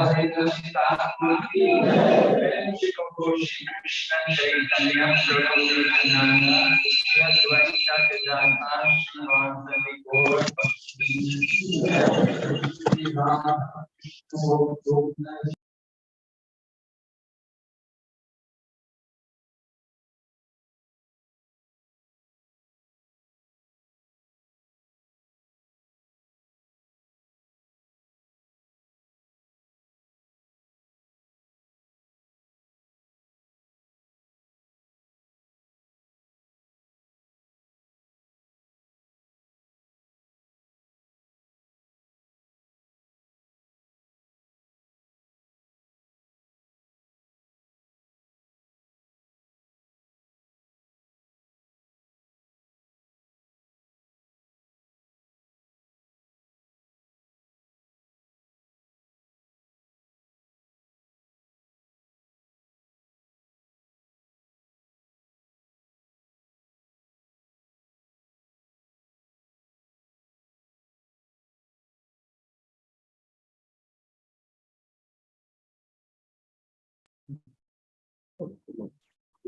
fazendo eu citar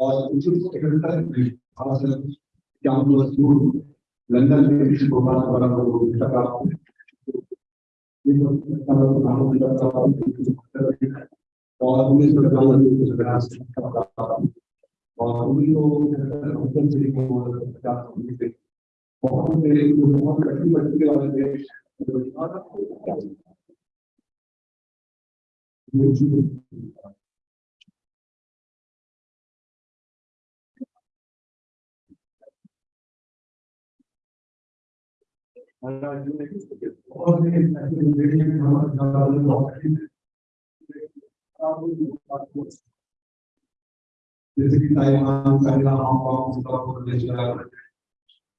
और London में विश्व भोपाल द्वारा प्राप्त और उन्नीस सौ इक्यावन में और उन्नीस सौ पचास बहुत बहुत कठिन बच्चे वाले देश जैसे कि Taiwan China Hong Kong Singapore Malaysia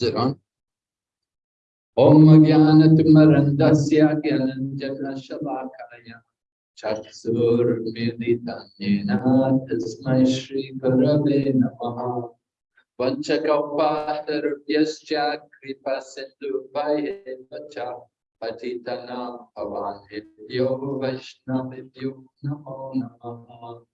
Is? Om Jnanatimarandasya Gyananjana Shalakaya Chaksur Meditanyena Tasmai Shri Gurave Namaha Vanchakaupatarubhyascha Kripa Sindhu Vayevacha Patitanam Pavanebhyo Vaishnavibhyo Namo Namaha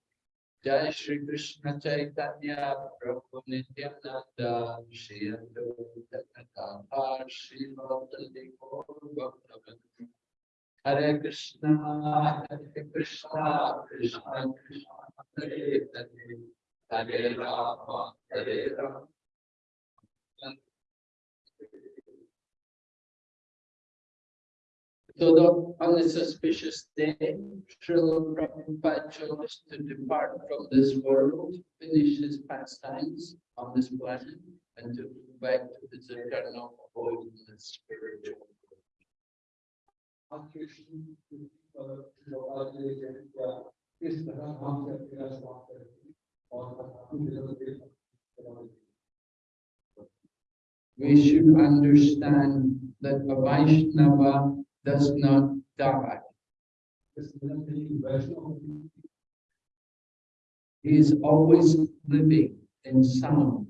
Jai Shri Krishna Chaitanya Prabhu Nityananda Shri Advaita Shri Bhaktali Gaur Bhaktavinda Hare Krishna Hare Krishna Krishna Krishna Hare Hare Hare Rama Hare Rama So the, on this auspicious day, Srila Prabhupada chose to depart from this world, finish his pastimes on this planet, and to go back to his eternal abode in the spiritual world. We should understand that a Vaishnava does not die. He is always living in sound.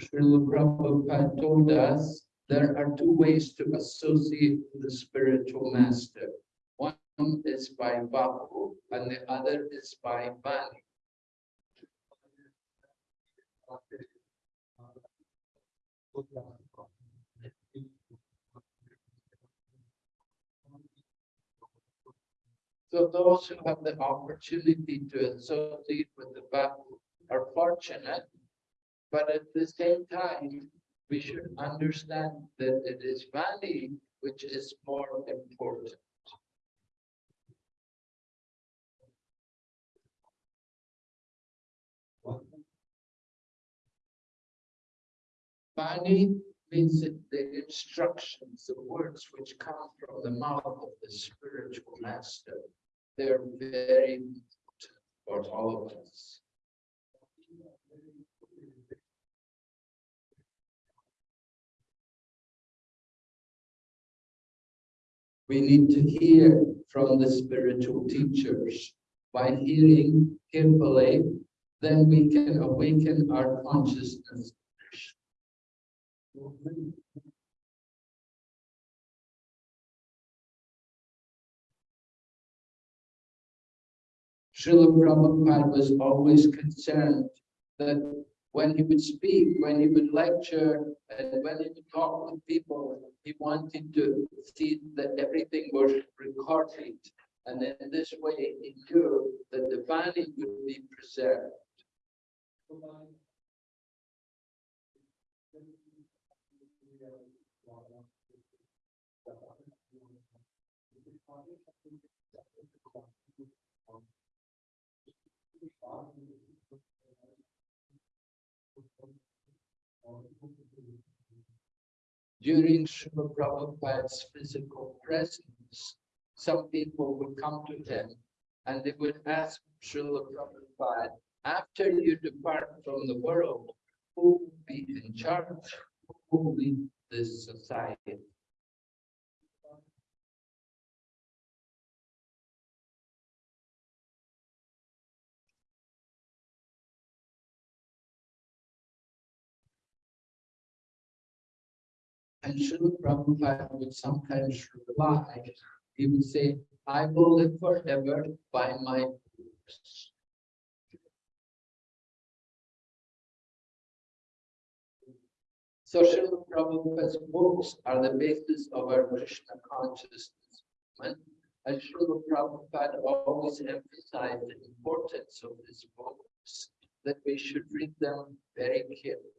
Srila Prabhupada told us there are two ways to associate with the spiritual master. One is by Vapu and the other is by Vani. So those who have the opportunity to associate with the Vapu are fortunate, but at the same time, we should understand that it is Vani which is more important. Bani means the instructions, the words which come from the mouth of the spiritual master. They're very important for all of us. We need to hear from the spiritual teachers. By hearing carefully, then we can awaken our consciousness Srila Prabhupada was always concerned that when he would speak, when he would lecture, and when he would talk with people, he wanted to see that everything was recorded. And in this way, he knew that the Vani would be preserved. During Srila Prabhupada's physical presence, some people would come to him and they would ask Srila Prabhupada, after you depart from the world, who will be in charge? Who will lead this society? And Srila Prabhupada would sometimes reply, he would say, I will live forever by my books. So Srila Prabhupada's books are the basis of our Krishna consciousness movement. And Srila Prabhupada always emphasized the importance of these books, that we should read them very carefully.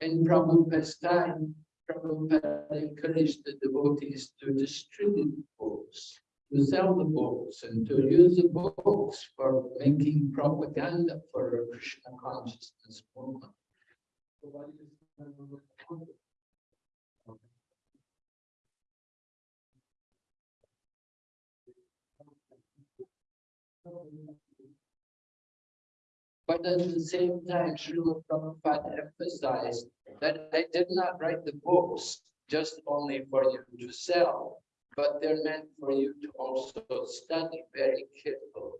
In Prabhupada's time, Prabhupada encouraged the devotees to distribute books, to sell the books, and to use the books for making propaganda for Krishna consciousness movement. But at the same time, Srila Prabhupada emphasized that I did not write the books just only for you to sell, but they're meant for you to also study very carefully.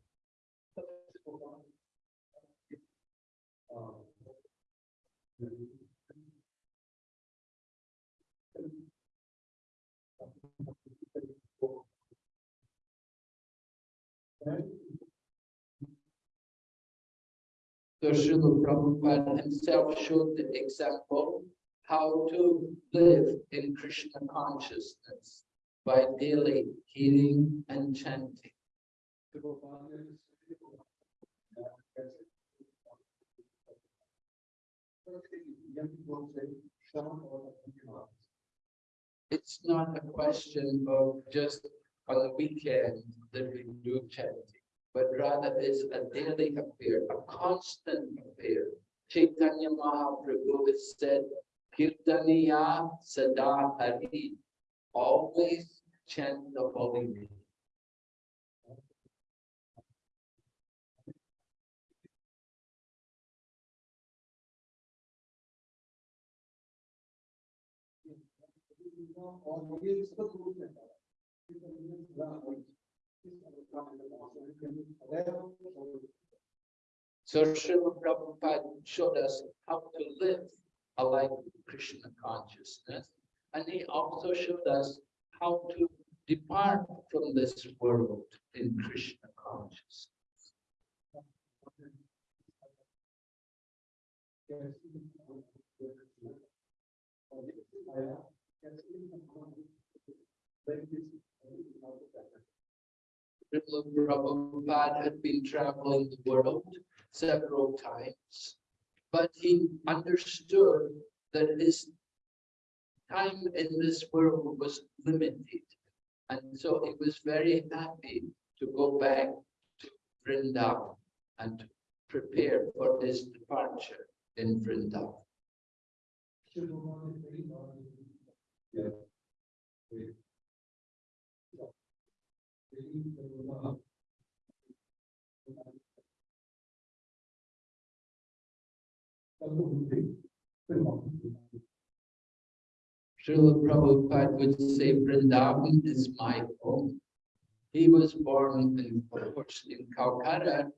So Srila Prabhupada himself showed the example how to live in Krishna consciousness by daily hearing and chanting. It's not a question of just on the weekend that we do chanting, but rather is a daily affair, a constant affair. Chaitanya Mahaprabhu has said, Kirtaniya Sada Hari, always chant the holy name. So Srila Prabhupada showed us how to live a life of Krishna consciousness. And he also showed us how to depart from this world in Krishna consciousness. Srila Prabhupada had been traveling the world several times, but he understood that his time in this world was limited. And so he was very happy to go back to Vrindavan and to prepare for his departure in Vrindavan. Srila Prabhupada would say Vrindavan is my home. He was born in, in Calcutta,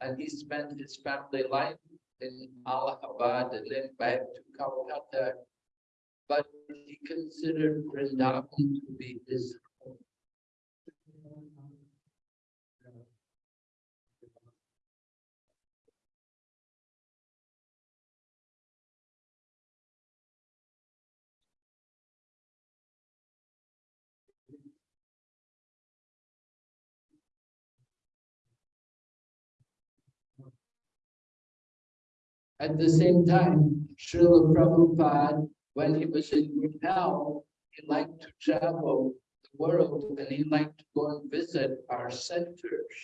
and he spent his family life in Allahabad and then back to Calcutta. But he considered Vrindavan to be his At the same time, Srila Prabhupada, when he was in good health, he liked to travel the world and he liked to go and visit our centers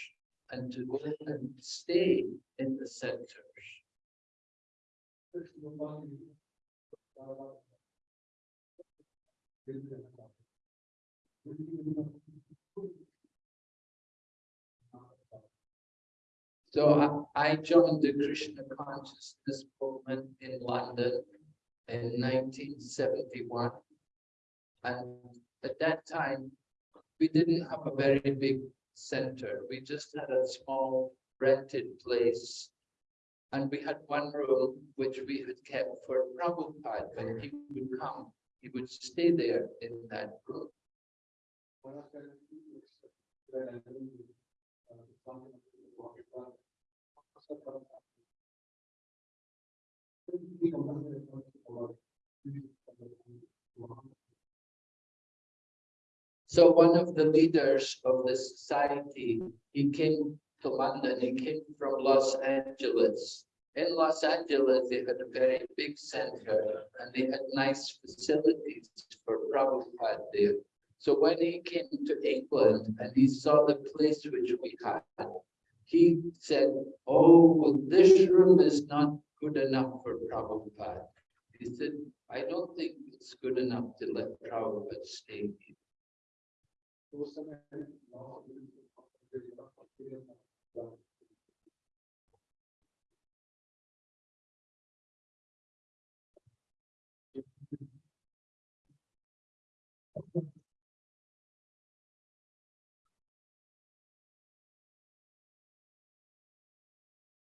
and to go and stay in the centers. So I, I joined the Krishna consciousness movement in London in nineteen seventy-one. And at that time, we didn't have a very big center. We just had a small rented place. And we had one room which we had kept for Prabhupada. When he would come, he would stay there in that room. So one of the leaders of the society, he came to London, he came from Los Angeles. In Los Angeles, they had a very big center and they had nice facilities for Prabhupada there. So when he came to England and he saw the place which we had, he said, oh, well, this room is not good enough for Prabhupada. He said, I don't think it's good enough to let Prabhupada stay here.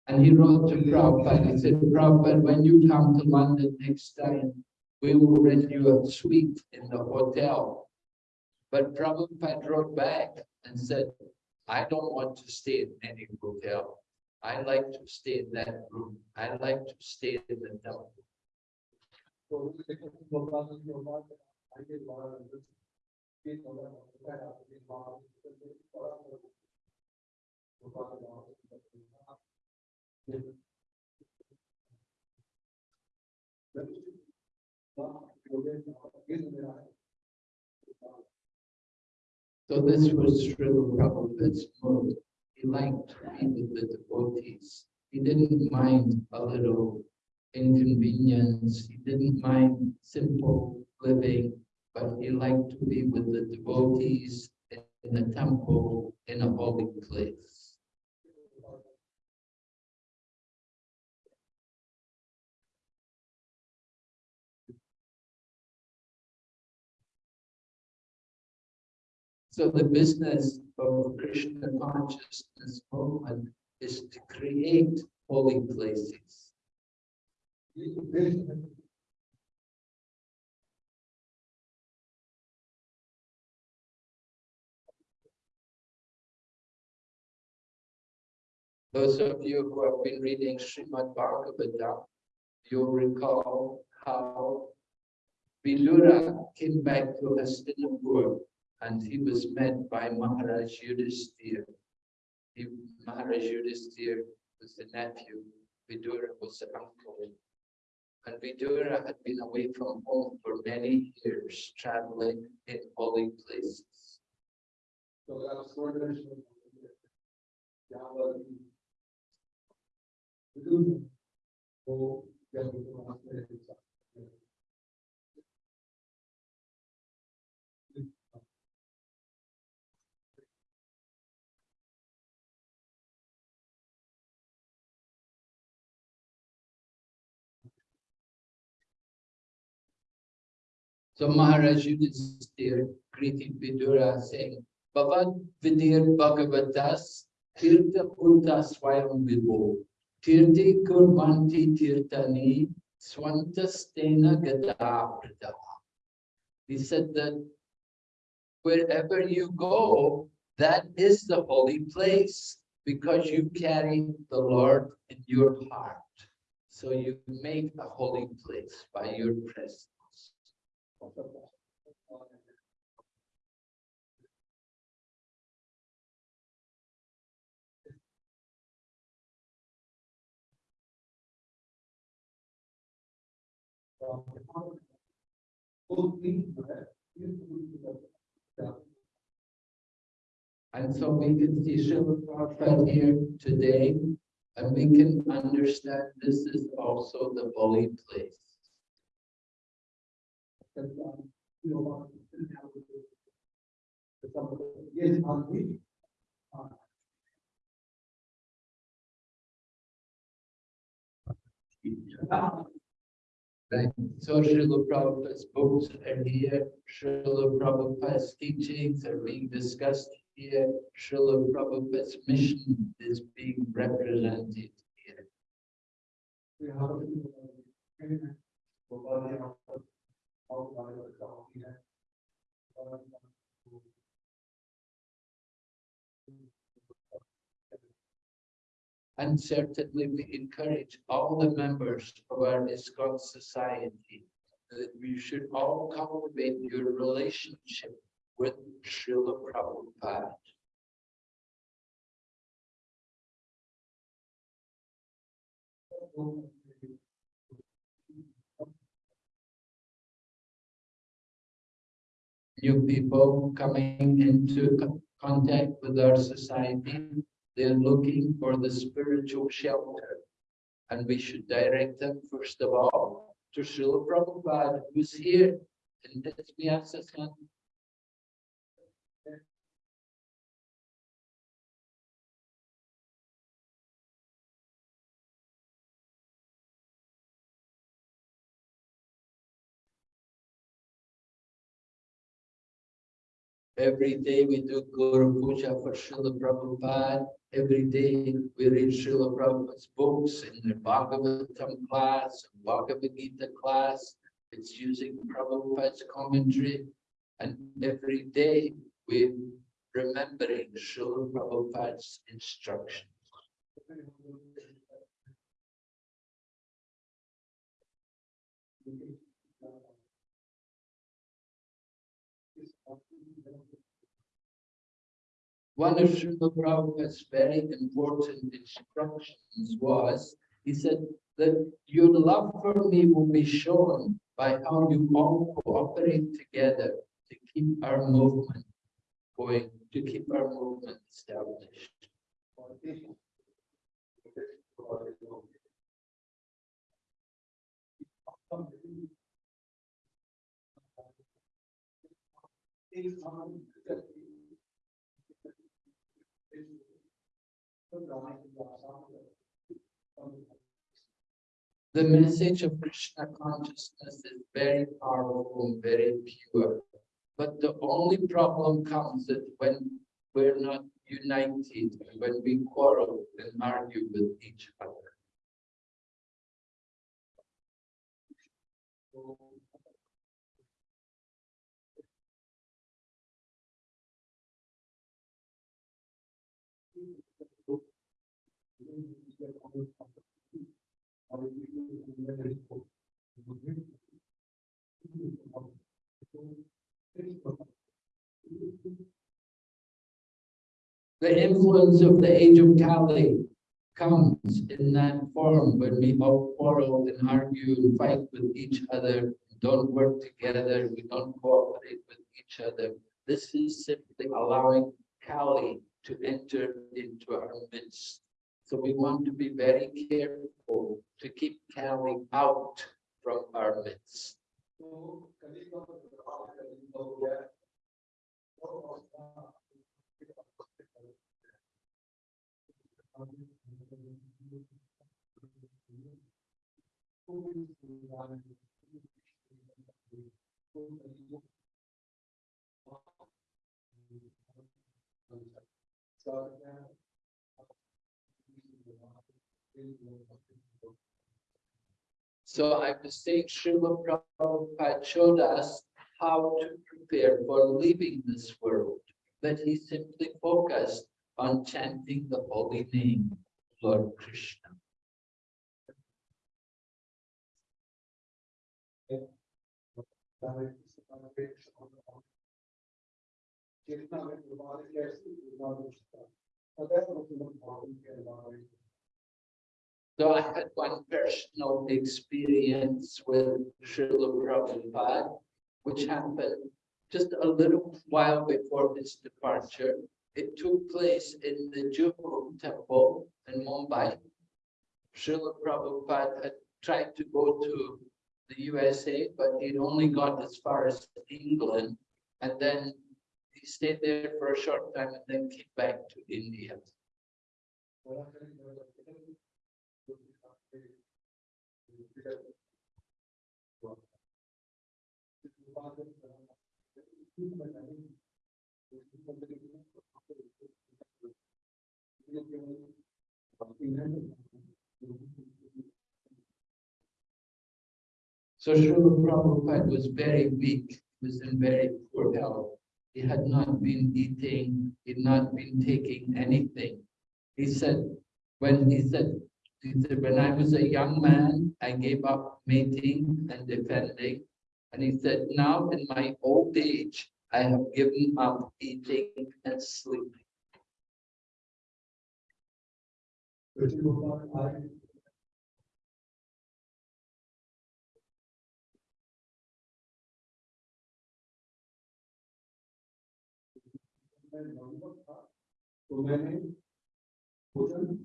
And he wrote to Prabhupada, he said, Prabhupada, when you come to London next time, we will rent you a suite in the hotel. But Prabhupada wrote back and said, I don't want to stay in any hotel. I like to stay in that room. I like to stay in the temple. So this was Srila Prabhupada's mode. He liked to be with the devotees. He didn't mind a little inconvenience. He didn't mind simple living, but he liked to be with the devotees in the temple in a holy place. So the business of Krishna consciousness movement is to create holy places. Those of you who have been reading Srimad Bhagavatam, you'll recall how Vidura came back to Hastinapur and he was met by Maharaj Yudhisthira. He, Maharaj Yudhisthira was the nephew, Vidura was the uncle. And Vidura had been away from home for many years, traveling in holy places. So So Maharaj Yudhisthira greeted Vidura saying, Bhavad Vidir Bhagavatas Tirtha Punta Swayam Vibho Tirti Kurvanti Tirtani Swantastena Gadaprita. He said that wherever you go, that is the holy place because you carry the Lord in your heart. So you make a holy place by your presence. And so we can see Srila Prabhupada here today, and we can understand this is also the holy place. Yes, on Right, uh, so Srila Prabhupada's books are here, Srila Prabhupada's teachings are being discussed here, Srila Prabhupada's mission is being represented here. And certainly we encourage all the members of our ISKCON society that we should all cultivate your relationship with Srila Prabhupada. New people coming into contact with our society, they're looking for the spiritual shelter. And we should direct them first of all to Srila Prabhupada, who's here in this Vyasa Every day we do Guru Puja for Srila Prabhupada. Every day we read Srila Prabhupada's books in the Bhagavatam class, Bhagavad Gita class. It's using Prabhupada's commentary. And every day we remembering Srila Prabhupada's instructions. One of Srila Prabhupada's very important instructions was, he said that your love for me will be shown by how you all cooperate together to keep our movement going, to keep our movement established. The message of Krishna consciousness is very powerful and very pure. But the only problem comes that when we're not united, when we quarrel and argue with each other. The influence of the age of Kali comes in that form when we all quarrel and argue and fight with each other, don't work together, we don't cooperate with each other. This is simply allowing Kali to enter into our midst. So we want to be very careful to keep Kali out from our midst. I was saying Srila Prabhupada showed us how to prepare for leaving this world. That he simply focused on chanting the holy name, Lord Krishna. So I had one personal experience with Srila Prabhupada, which happened just a little while before his departure. It took place in the Juhu temple in Mumbai. Srila Prabhupada had tried to go to the USA, but he'd only got as far as England. And then he stayed there for a short time and then came back to India. So Srila Prabhupada was very weak, he was in very poor health. He had not been eating, he had not been taking anything. He said, when he said, he said, when I was a young man, I gave up mating and defending. And he said, now in my old age, I have given up eating and sleeping. Krishna Gopal, I. तो मैंने भोजन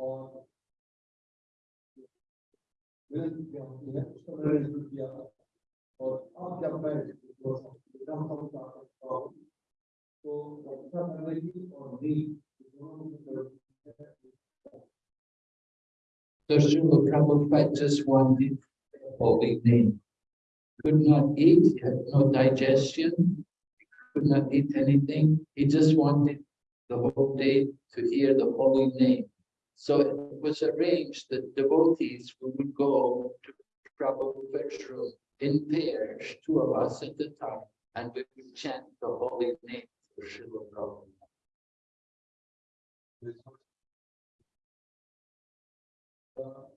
और और अब जब मैं exam का करता हूँ तो अच्छा करने की और नींद दोनों की जरूरत है So Srila Prabhupada just wanted the holy name. Could not eat, he had no digestion, he could not eat anything. He just wanted the whole day to hear the holy name. So it was arranged that devotees would go to Prabhupada's room in pairs, two of us at a time, and we would chant the holy name for Srila Prabhupada. Uh,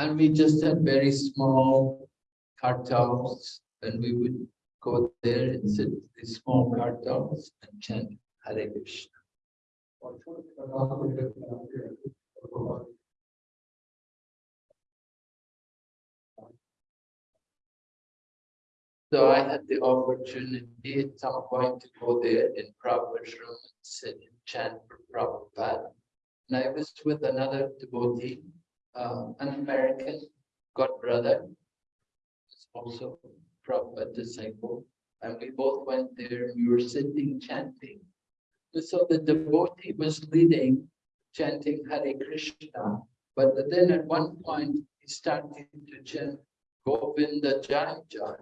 And we just had very small kartals, and we would go there and sit these small kartals and chant Hare Krishna. So I had the opportunity at some point to go there in Prabhupada's room and sit and chant for Prabhupada. And I was with another devotee uh, an American godbrother, who's also Prabhupada disciple, and we both went there we were sitting chanting. So the devotee was leading, chanting Hare Krishna, but then at one point he started to chant Govinda Jai Jai.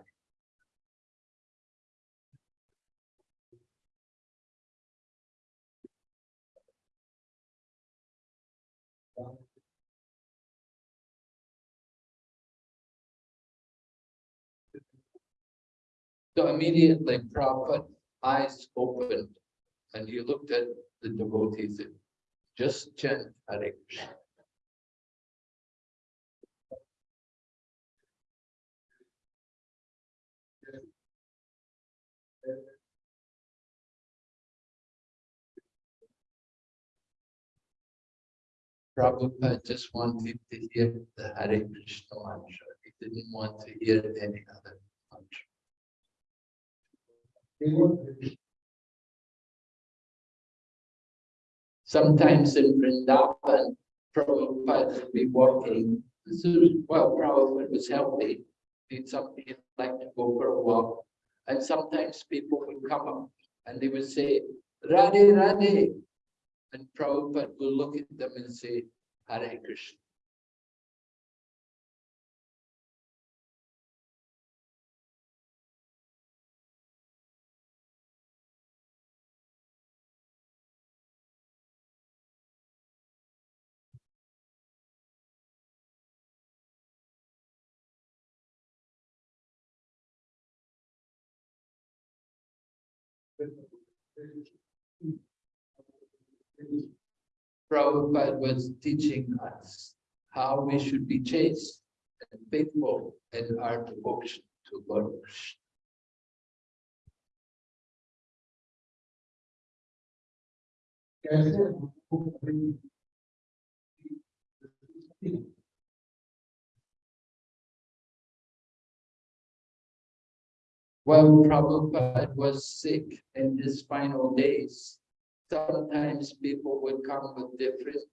So immediately Prabhupada's eyes opened and he looked at the devotees and just chant Hare Krishna. Prabhupada just wanted to hear the Hare Krishna mantra. He didn't want to hear any other Sometimes in Vrindavan, Prabhupada would be walking. This is, well, Prabhupada was healthy. He'd something like to go for a walk. And sometimes people would come up and they would say, Radhe, Radhe. And Prabhupada would look at them and say, Hare Krishna. Prabhupada was teaching us how we should be chaste and faithful in our devotion to Lord Krishna. कैसे हमको अपनी When Prabhupada was sick in his final days, sometimes people would come with different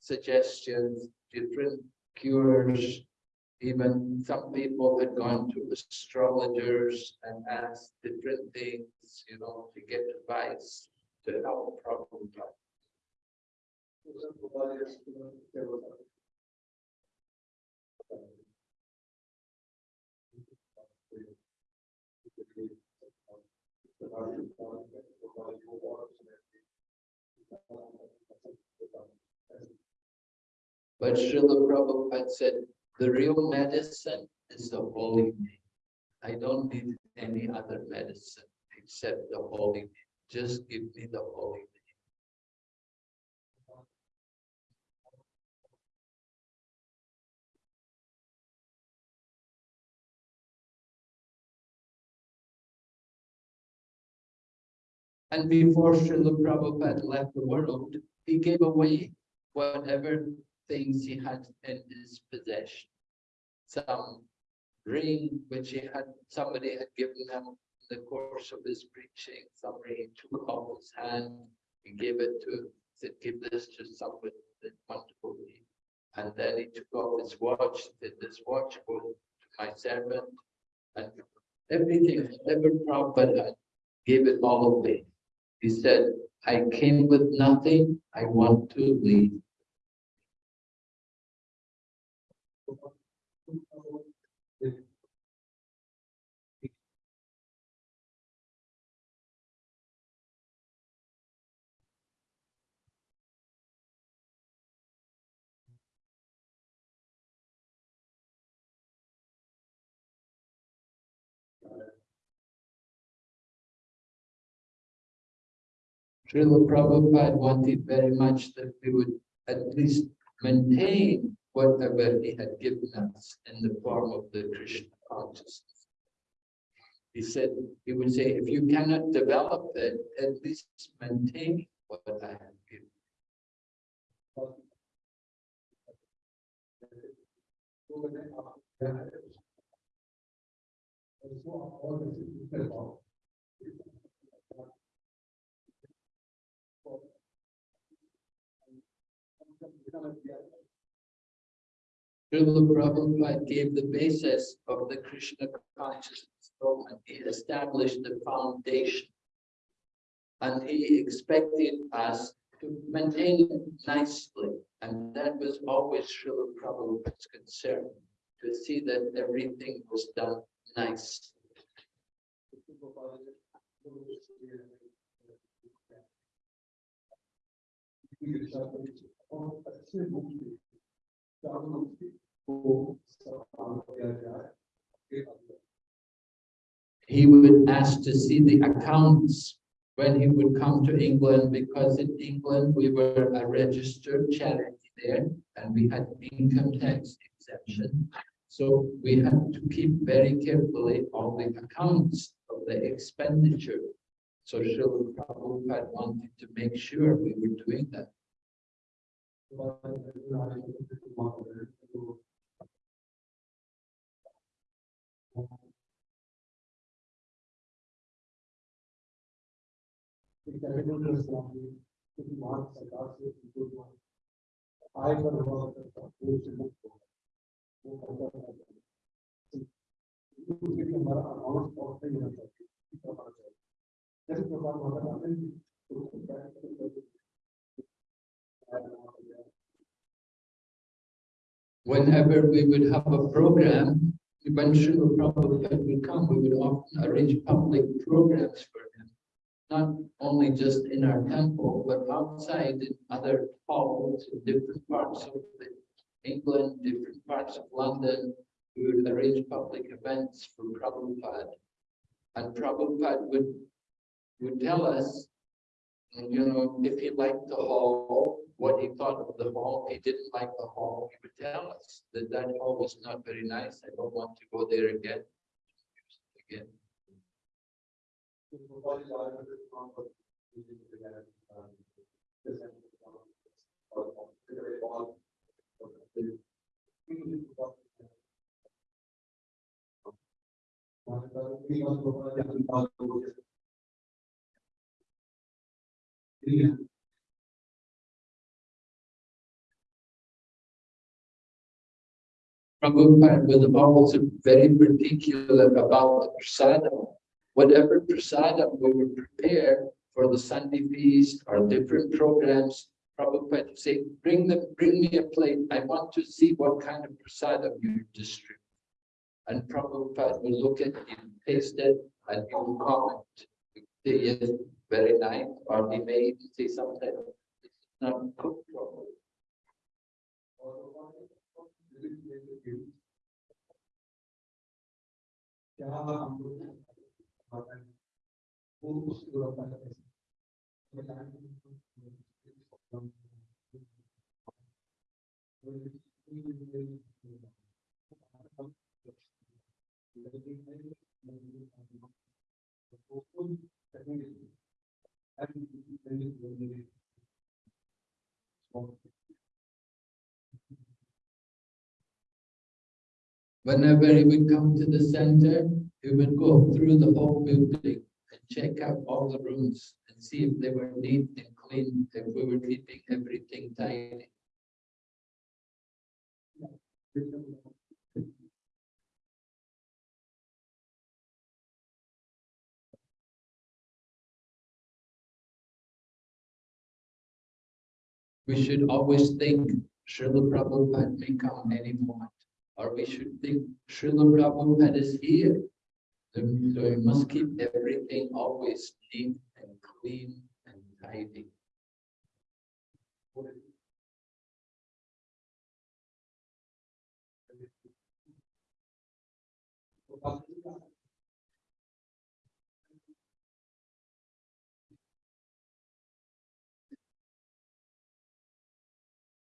suggestions, different cures. Even some people had gone to astrologers and asked different things, you know, to get advice to help Prabhupada. But Srila Prabhupada said, the real medicine is the holy name. I don't need any other medicine except the holy name. Just give me the holy name. And before Srila Prabhupada left the world, he gave away whatever things he had in his possession. Some ring which he had, somebody had given him in the course of his preaching, some ring took off his hand, he gave it to, said, give this to someone that wonderful me. And then he took off his watch, said, this watch goes to my servant. And everything, whatever Prabhupada gave it all away. He said, I came with nothing, I want to leave. Srila Prabhupada wanted very much that we would at least maintain whatever he had given us in the form of the Krishna consciousness. He said, he would say, if you cannot develop it, at least maintain what I have given. Srila Prabhupada gave the basis of the Krishna consciousness movement. He established the foundation. And he expected us to maintain it nicely. And that was always Srila Prabhupada's concern, to see that everything was done nice. He would ask to see the accounts when he would come to England, because in England, we were a registered charity there, and we had income tax exemption. So we had to keep very carefully all the accounts of the expenditure. So Srila Prabhupada wanted to make sure we were doing that. Bharat सरकार से आय पर विभाग करता हमारा account of नहीं रहता चाहिए जैसे प्रकार हमारा Whenever we would have a program, when Srila Prabhupada would come, we would often arrange public programs for him. Not only just in our temple, but outside in other halls in different parts of England, different parts of London. We would arrange public events for Prabhupada. And Prabhupada would, would tell us, you know, if he liked the hall, what he thought of the hall. He didn't like the hall, he would tell us that that hall was not very nice. I don't want to go there again. Again. Yeah. Prabhupada was also very particular about the prasadam. Whatever prasadam we would prepare for the Sunday feast or different programs, Prabhupada would say, bring them, bring me a plate. I want to see what kind of prasadam you distribute. And Prabhupada will look at it, taste it, and he will comment. Say, yes, very nice, or he may say something, it's not cooked properly. क्या हम लोग बताएं वो उसको रखा है Whenever he would come to the center, he would go through the whole building and check out all the rooms and see if they were neat and clean, if we were keeping everything tidy. We should always think Srila Prabhupada may come any moment, or we should think Srila Prabhupada is here. So we must keep everything always neat and clean and tidy.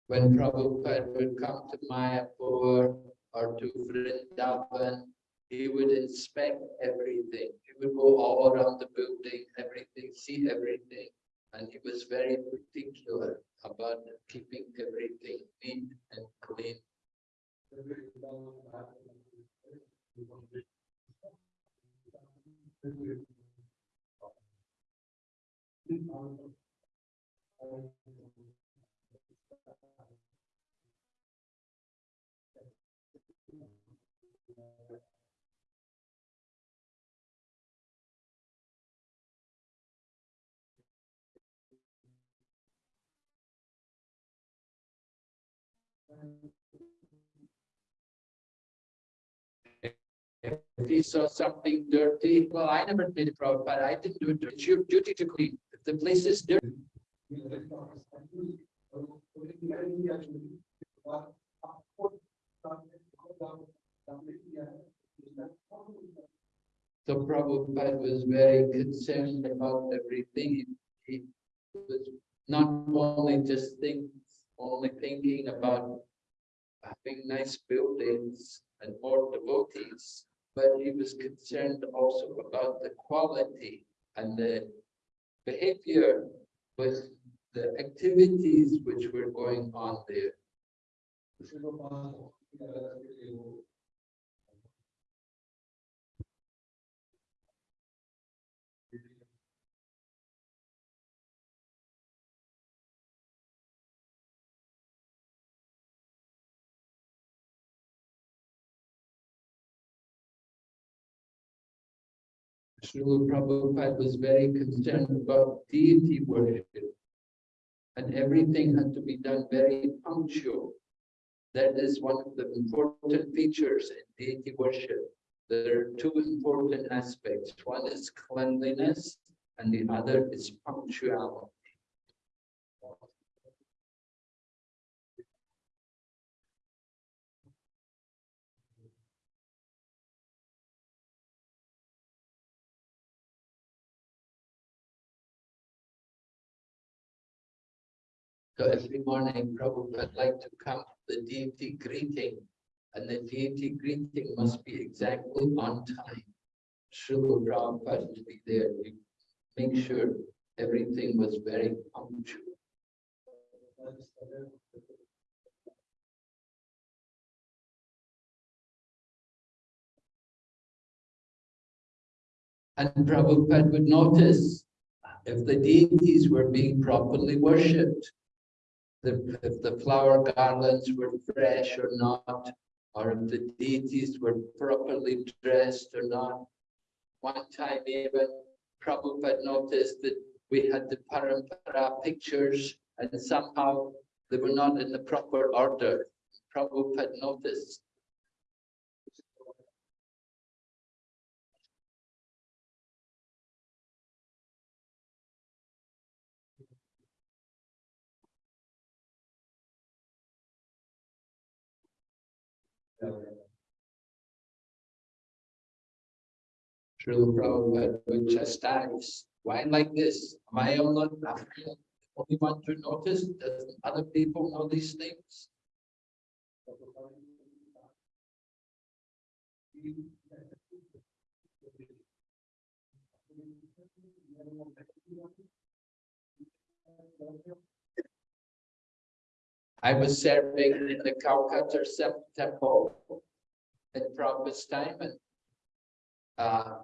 When Prabhupada would come to Mayapur or to Vrindavan, he would inspect everything. He would go all around the building, everything, see everything. And he was very particular about keeping everything neat and clean. If he saw something dirty, well, I never did it, but I didn't do it. It's your duty to clean. If the place is dirty, So Prabhupada was very concerned about everything. He was not only just think, only thinking about having nice buildings and more devotees, but he was concerned also about the quality and the behavior with the activities which were going on there. Srila Prabhupada was very concerned about deity worship. And everything had to be done very punctual. That is one of the important features in deity worship. There are two important aspects. One is cleanliness and the other is punctuality. So every morning, Prabhupada like to come to the deity greeting. And the deity greeting must be exactly on time. Srila Prabhupada would be there to make sure everything was very punctual. And Prabhupada would notice if the deities were being properly worshipped, the, if the flower garlands were fresh or not, or if the deities were properly dressed or not. One time even Prabhupada noticed that we had the Parampara pictures and somehow they were not in the proper order. Prabhupada noticed. Srila Prabhupada would chastise, why like this? Am I the only one to notice? Doesn't other people know these things? I was serving in the Calcutta Temple in Prabhupada's time and uh,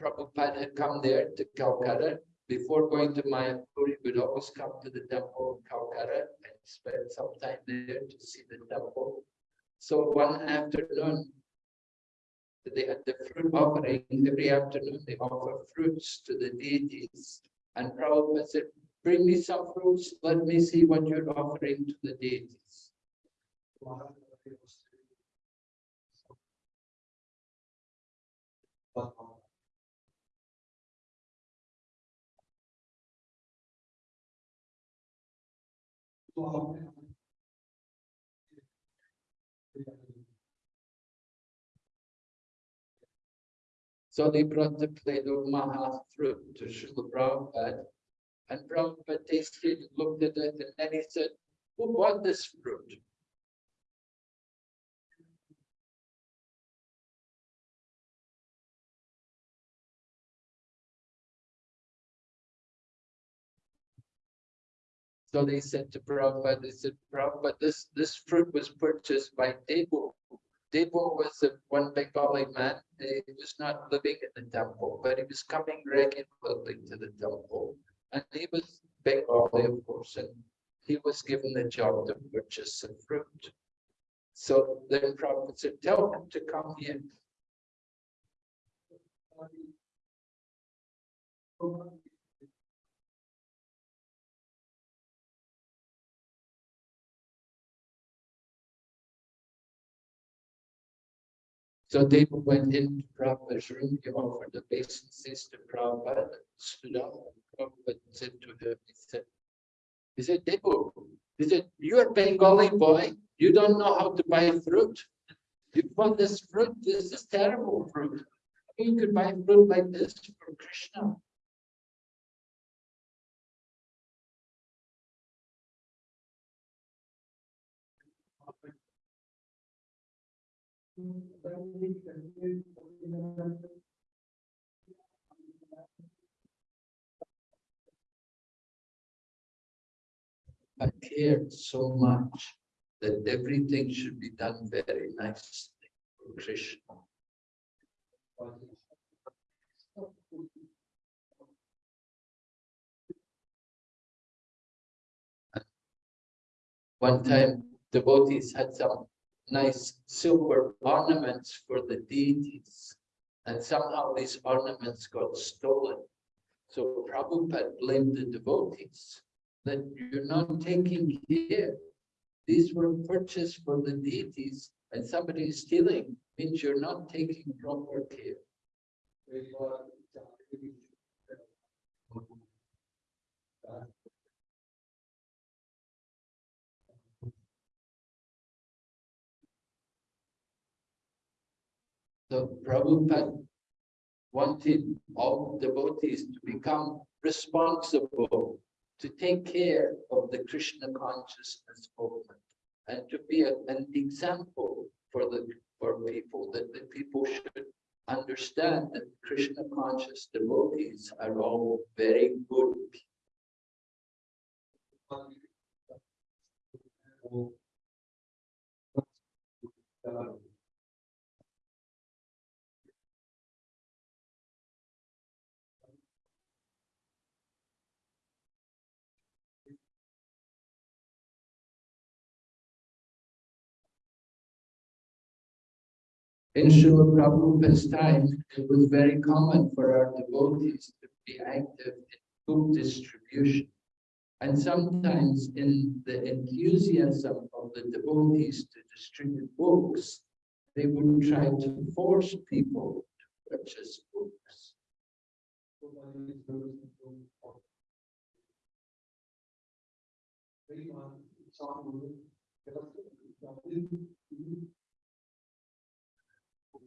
Prabhupada had come there to Calcutta. Before going to Mayapur, he would always come to the temple in Calcutta and spend some time there to see the temple. So one afternoon, they had the fruit offering. Every afternoon, they offer fruits to the deities. And Prabhupada said, bring me some fruits. Let me see what you're offering to the deities. So they brought the plate of Maha fruit to Srila Prabhupada. And Prabhupada tasted, looked at it, and then he said, who bought this fruit? So they said to Prabhupada, they said, Prabhupada, this, this fruit was purchased by Debu. Debu was a one Bengali man. He was not living in the temple, but he was coming regularly to the temple. And he was Bengali, of course, and he was given the job to purchase some fruit. So then Prabhupada said, tell him to come here. So Debu went into Prabhupada's room, he offered the obeisances to Prabhupada, stood up, and Prabhupada said to him, he said, he said, he said, you're a Bengali boy, you don't know how to buy fruit. You bought this fruit, this is terrible fruit. You could buy fruit like this for Krishna. I cared so much that everything should be done very nicely for Krishna. One time devotees had some nice silver ornaments for the deities. And somehow these ornaments got stolen. So Prabhupada blamed the devotees that you're not taking care. These were purchased for the deities and somebody is stealing means you're not taking proper care. So Prabhupada wanted all devotees to become responsible, to take care of the Krishna consciousness movement and to be a, an example for the for people that the people should understand that Krishna conscious devotees are all very good. people. In Srila Prabhupada's time, it was very common for our devotees to be active in book distribution. And sometimes in the enthusiasm of the devotees to distribute books, they would try to force people to purchase books.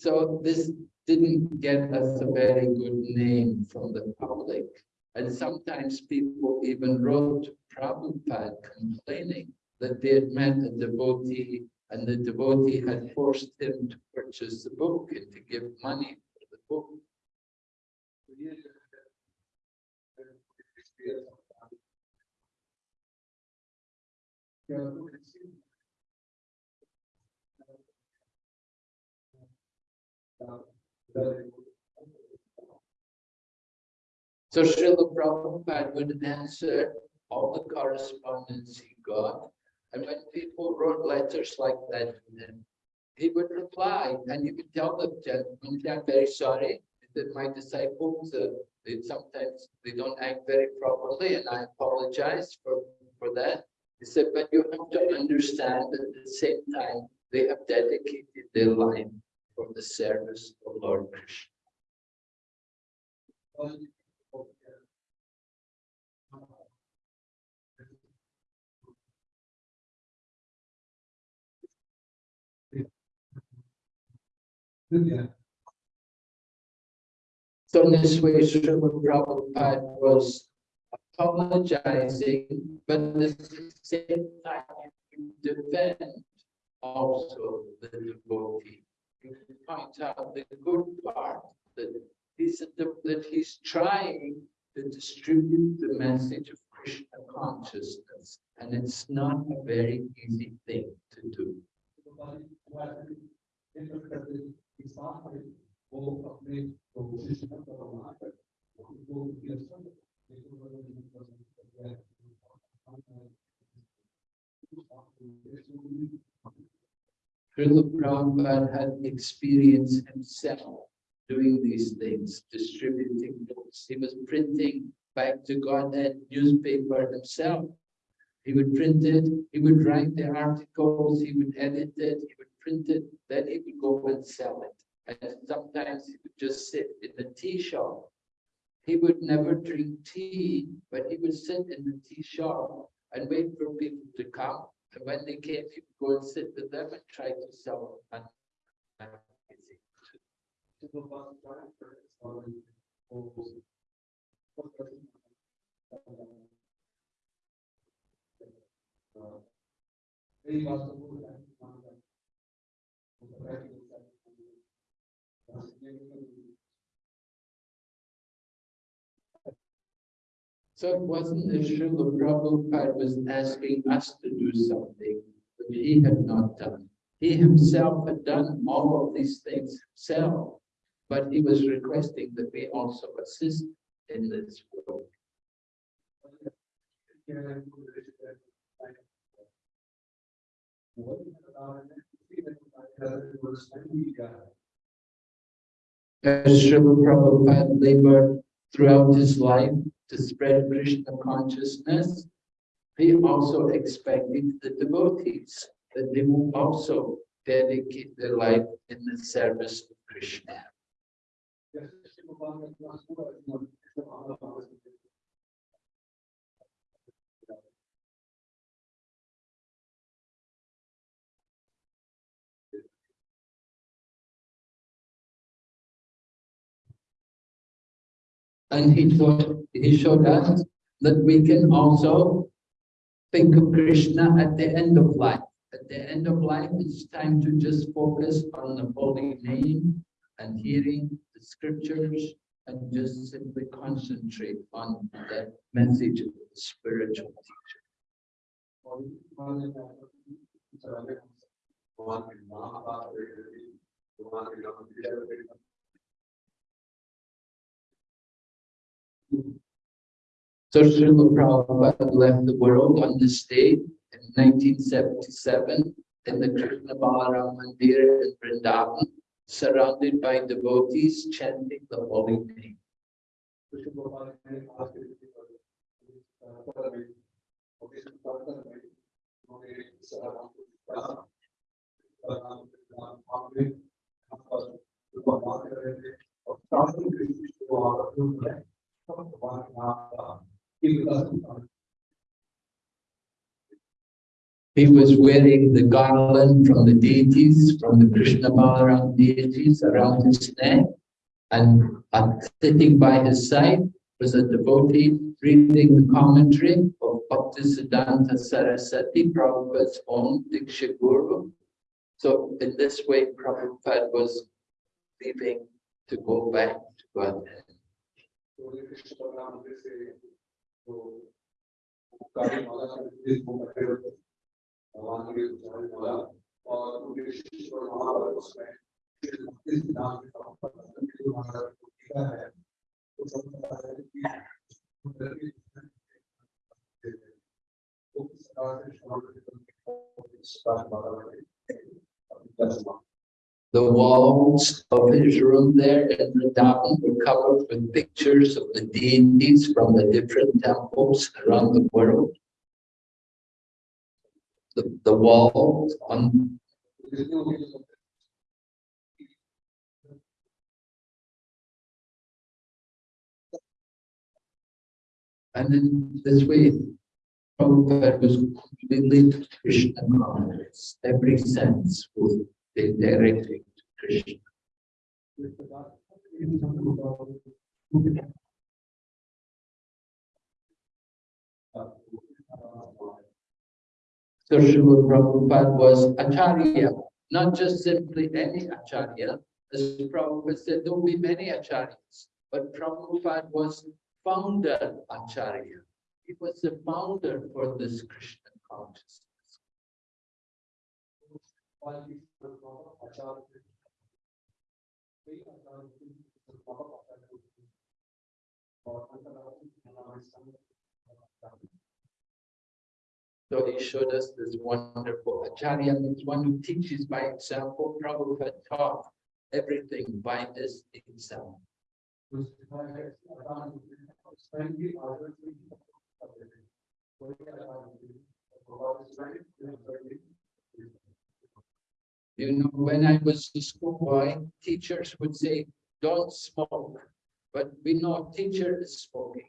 So this didn't get us a very good name from the public. And sometimes people even wrote to Prabhupada complaining that they had met a devotee and the devotee had forced him to purchase the book and to give money for the book. So Srila Prabhupada would answer all the correspondence he got. And when people wrote letters like that to him, he would reply and he would tell them, gentleman, I'm very sorry that my disciples, uh, they sometimes they don't act very properly and I apologize for, for that. He said, but you have to understand that at the same time, they have dedicated their life for the service of Lord Krishna. So in this way, Srila Prabhupada was apologizing, but at the same time defend also the devotee. He points out the good part that he's that he's trying to distribute the message of Krishna consciousness, and it's not a very easy thing to do. Srila Prabhupada had experience himself doing these things, distributing books. He was printing back to Godhead newspaper himself. He would print it, he would write the articles, he would edit it, he would print it, then he would go and sell it. And sometimes he would just sit in the tea shop. He would never drink tea, but he would sit in the tea shop and wait for people to come. And when they came, he would go and sit with them and try to sell them. So it wasn't that Srila Prabhupada was asking us to do something that he had not done. He himself had done all of these things himself, but he was requesting that we also assist in this work. As Srila Prabhupada labored throughout his life to spread Krishna consciousness, he also expected the devotees that they will also dedicate their life in the service of Krishna. And he showed, he showed us that we can also think of Krishna at the end of life. At the end of life, it's time to just focus on the holy name and hearing the scriptures and just simply concentrate on the message of the spiritual teacher. So Srila Prabhupada left the world on this day in 1977 in the Krishna Balaram Mandir in Vrindavan. surrounded by devotees chanting the holy name. He was wearing the garland from the deities, from the Krishna Balaram deities around his neck. And sitting by his side was a devotee reading the commentary of Bhaktisiddhanta Saraswati, Prabhupada's own Diksha Guru. So in this way, Prabhupada was leaving to go back to Godhead. Krishna Balram मंदिर से जो काफ़ी भगवान के वाला और उनके विशेष और महाभारत उसमें इस नाम के संबंध में जो महाभारत को लिखा है तो सब पता है कि वो किस तरह से श्रवण के लिए इस बात बारे में अपनी दस माह The walls of his room there in the Dham were covered with pictures of the deities from the different temples around the world. The, the walls on And in this way, Prabhupada was completely Krishna conscious, every sense was directed to Krishna. So Srila Prabhupada was Acharya, not just simply any Acharya. As Prabhupada said, there will be many Acharyas, but Prabhupada was founder Acharya. He was the founder for this Krishna consciousness. So he showed us this wonderful Acharya means one who teaches by example. Prabhupada taught everything by his example. You know, when I was a schoolboy, teachers would say, don't smoke. But we know teacher is smoking.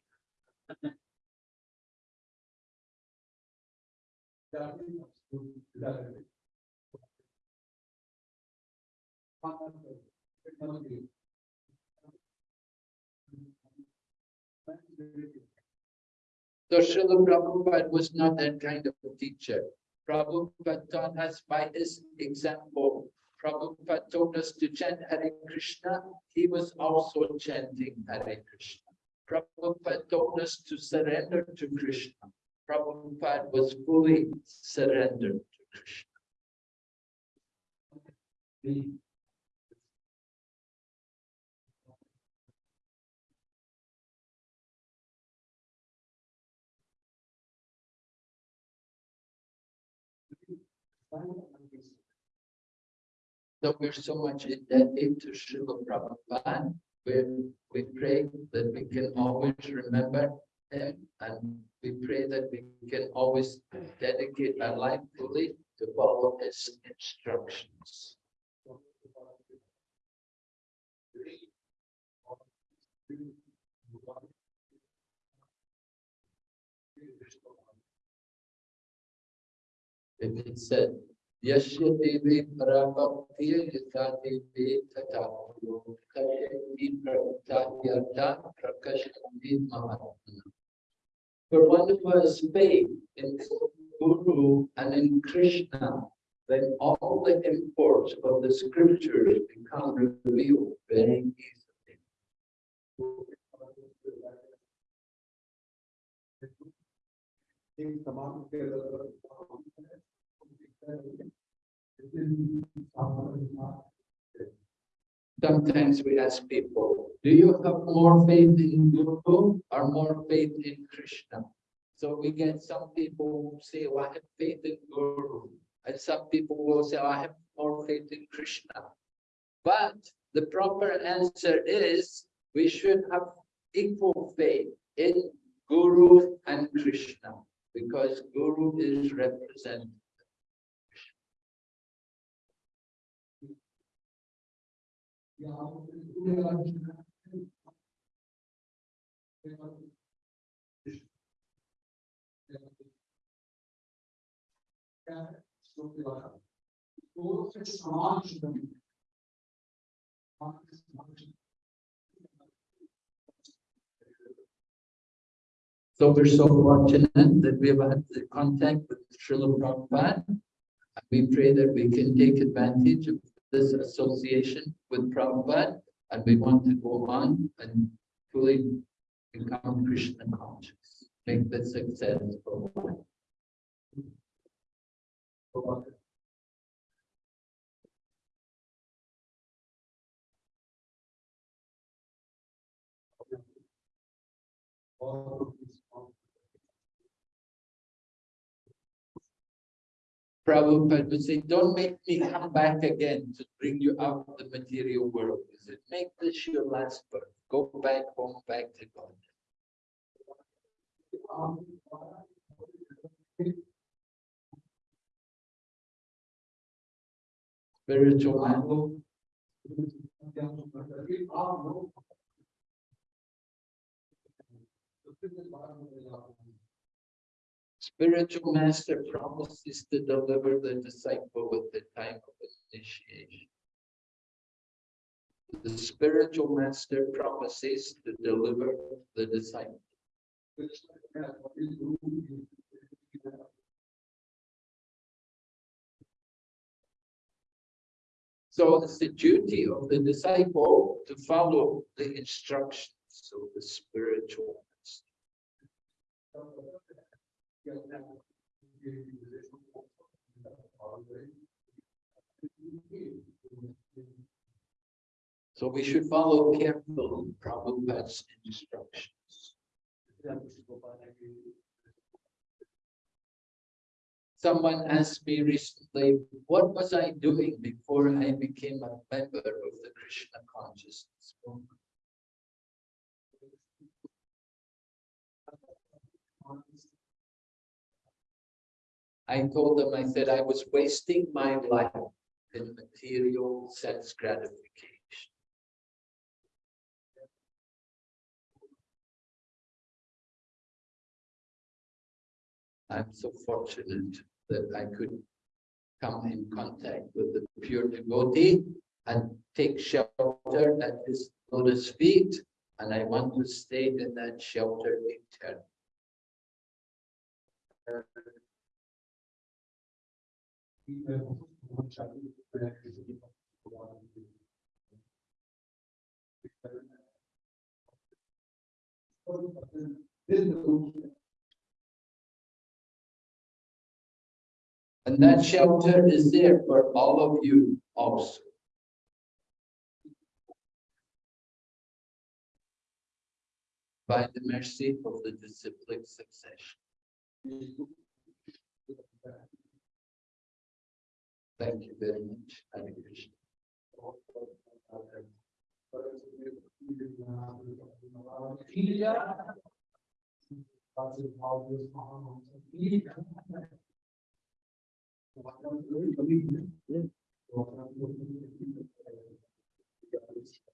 So Srila Prabhupada was not that kind of a teacher. Prabhupada taught us by his example. Prabhupada told us to chant Hare Krishna. He was also chanting Hare Krishna. Prabhupada told us to surrender to Krishna. Prabhupada was fully surrendered to Krishna. So we're so much indebted to Srila Prabhupada. We, we pray that we can always remember him and we pray that we can always dedicate our life fully to follow his instructions. It said, Tata Guru Kashati Prabhutatyartha Prakashati Mahatma. For one who has faith in Guru and in Krishna, then all the imports of the scriptures become revealed very easily. Sometimes we ask people, do you have more faith in Guru or more faith in Krishna? So we get some people who say, well, I have faith in Guru. And some people will say, I have more faith in Krishna. But the proper answer is we should have equal faith in Guru and Krishna because Guru is represented. So we're so fortunate that we have had the contact with Srila Prabhupada. And we pray that we can take advantage of this association with Prabhupada and we want to go on and fully become Krishna conscious, make this successful. Prabhupada would say, don't make me come back again to bring you out of the material world. He said, make this your last birth. Go back home, back to God. Spiritual man. Spiritual master promises to deliver the disciple at the time of initiation. The spiritual master promises to deliver the disciple. So it's the duty of the disciple to follow the instructions of the spiritual master. So we should follow carefully Prabhupada's instructions. Someone asked me recently, what was I doing before I became a member of the Krishna consciousness movement? I told them, I said, I was wasting my life in material sense gratification. I'm so fortunate that I could come in contact with the pure devotee and take shelter at his lotus feet. And I want to stay in that shelter eternally. And that shelter is there for all of you also. By the mercy of the disciplic succession. Thank you very much. Krishna.